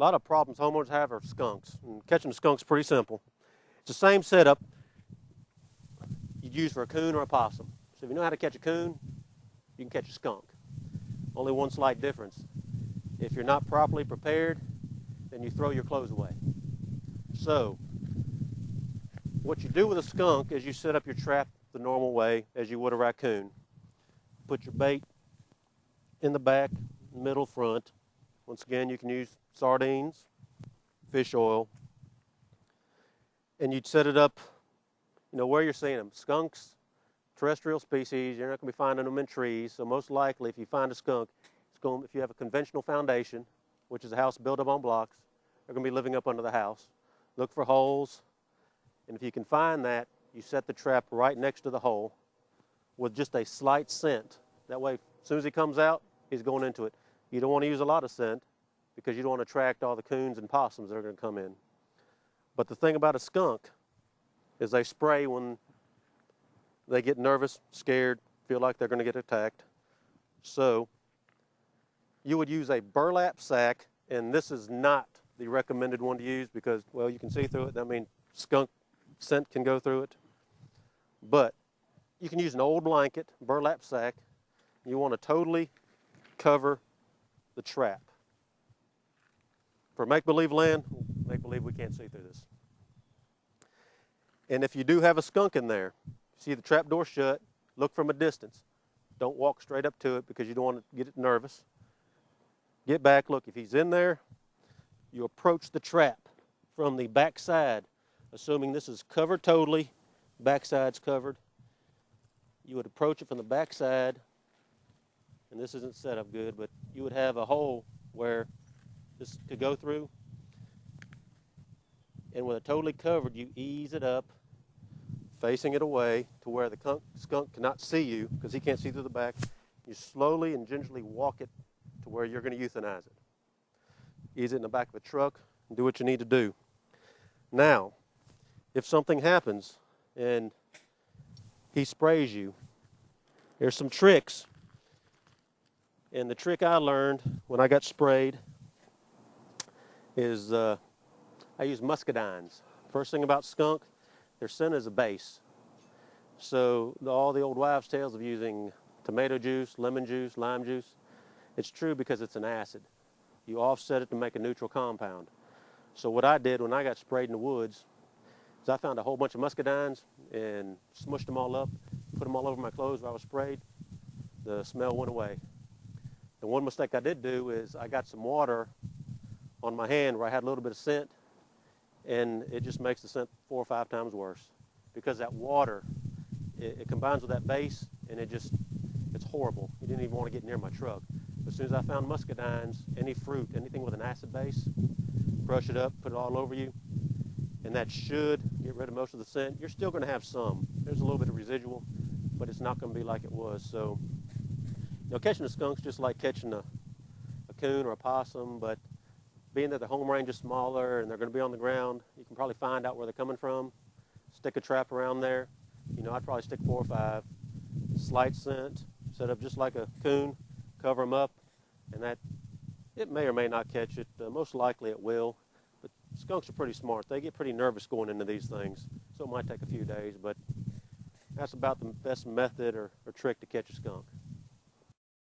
lot of problems homeowners have are skunks. And catching a skunk's pretty simple. It's the same setup you'd use for a coon or a possum. So if you know how to catch a coon, you can catch a skunk. Only one slight difference. If you're not properly prepared, then you throw your clothes away. So what you do with a skunk is you set up your trap the normal way as you would a raccoon. Put your bait in the back, middle, front. Once again, you can use sardines, fish oil, and you'd set it up, you know, where you're seeing them. Skunks, terrestrial species, you're not going to be finding them in trees. So most likely, if you find a skunk, it's going, if you have a conventional foundation, which is a house built up on blocks, they're going to be living up under the house. Look for holes, and if you can find that, you set the trap right next to the hole with just a slight scent. That way, as soon as he comes out, he's going into it. You don't want to use a lot of scent because you don't want to attract all the coons and possums that are going to come in. But the thing about a skunk is they spray when they get nervous, scared, feel like they're going to get attacked. So you would use a burlap sack, and this is not the recommended one to use because, well, you can see through it. I mean, skunk scent can go through it. But you can use an old blanket, burlap sack. You want to totally cover the trap. For make-believe land, make-believe we can't see through this. And if you do have a skunk in there, see the trap door shut, look from a distance. Don't walk straight up to it because you don't want to get it nervous. Get back, look, if he's in there, you approach the trap from the back side, assuming this is covered totally, backside's covered. You would approach it from the backside, and this isn't set up good, but you would have a hole where this could go through. And with it totally covered, you ease it up, facing it away to where the skunk cannot see you because he can't see through the back. You slowly and gingerly walk it to where you're going to euthanize it. Ease it in the back of a truck and do what you need to do. Now, if something happens and he sprays you, there's some tricks. And the trick I learned when I got sprayed is uh, I use muscadines. First thing about skunk, their scent is a base. So all the old wives' tales of using tomato juice, lemon juice, lime juice, it's true because it's an acid. You offset it to make a neutral compound. So what I did when I got sprayed in the woods is I found a whole bunch of muscadines and smushed them all up, put them all over my clothes where I was sprayed. The smell went away. And one mistake I did do is I got some water on my hand where I had a little bit of scent and it just makes the scent four or five times worse because that water, it, it combines with that base and it just, it's horrible. You didn't even want to get near my truck. As soon as I found muscadines, any fruit, anything with an acid base, crush it up, put it all over you, and that should get rid of most of the scent. You're still going to have some. There's a little bit of residual, but it's not going to be like it was. So, you know, catching a skunk's just like catching a, a coon or a possum, but being that the home range is smaller and they're going to be on the ground, you can probably find out where they're coming from, stick a trap around there. You know, I'd probably stick four or five. Slight scent, set up just like a coon, cover them up, and that, it may or may not catch it. Uh, most likely it will. But skunks are pretty smart. They get pretty nervous going into these things, so it might take a few days, but that's about the best method or, or trick to catch a skunk.